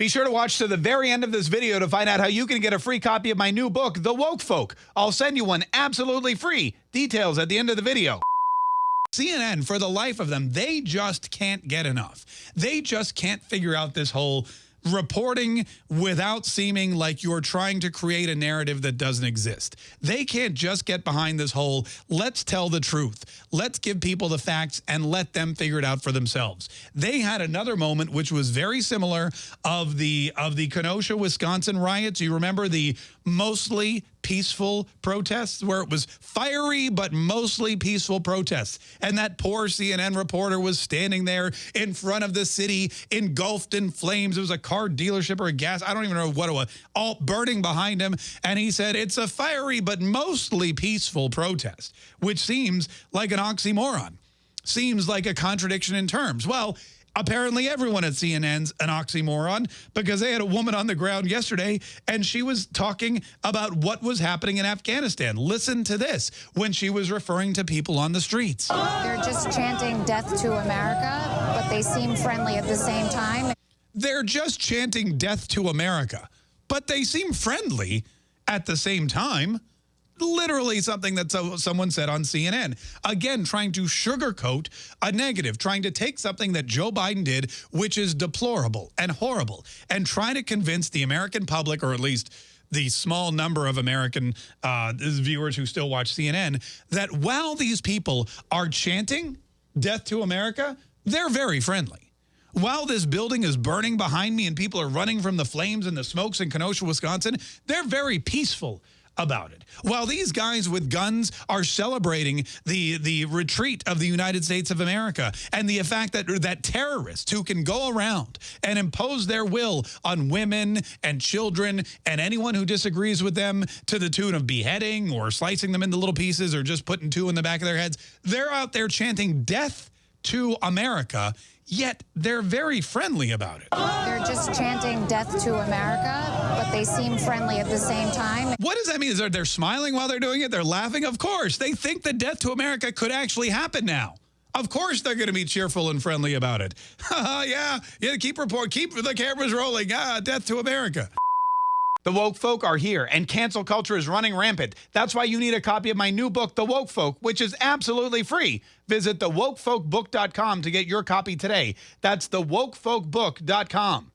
Be sure to watch to the very end of this video to find out how you can get a free copy of my new book, The Woke Folk. I'll send you one absolutely free. Details at the end of the video. CNN, for the life of them, they just can't get enough. They just can't figure out this whole reporting without seeming like you're trying to create a narrative that doesn't exist. They can't just get behind this whole, let's tell the truth. Let's give people the facts and let them figure it out for themselves. They had another moment which was very similar of the of the Kenosha, Wisconsin riots. You remember the mostly peaceful protests where it was fiery but mostly peaceful protests. And that poor CNN reporter was standing there in front of the city engulfed in flames. It was a car dealership or a gas. I don't even know what it was. All burning behind him. And he said, it's a fiery but mostly peaceful protest, which seems like an oxymoron. Seems like a contradiction in terms. Well, apparently everyone at CNN's an oxymoron because they had a woman on the ground yesterday and she was talking about what was happening in Afghanistan. Listen to this when she was referring to people on the streets. They're just chanting death to America, but they seem friendly at the same time. They're just chanting death to America, but they seem friendly at the same time literally something that so, someone said on CNN. Again, trying to sugarcoat a negative, trying to take something that Joe Biden did, which is deplorable and horrible, and trying to convince the American public, or at least the small number of American uh, viewers who still watch CNN, that while these people are chanting death to America, they're very friendly. While this building is burning behind me and people are running from the flames and the smokes in Kenosha, Wisconsin, they're very peaceful about it. While these guys with guns are celebrating the the retreat of the United States of America and the fact that that terrorists who can go around and impose their will on women and children and anyone who disagrees with them to the tune of beheading or slicing them into little pieces or just putting two in the back of their heads, they're out there chanting death to America yet they're very friendly about it. They're just chanting death to America, but they seem friendly at the same time. What does that mean? Is they're, they're smiling while they're doing it? They're laughing? Of course. They think that death to America could actually happen now. Of course they're going to be cheerful and friendly about it. yeah, yeah, keep report, keep the cameras rolling. Ah, death to America. The woke folk are here, and cancel culture is running rampant. That's why you need a copy of my new book, The Woke Folk, which is absolutely free. Visit thewokefolkbook.com to get your copy today. That's thewokefolkbook.com.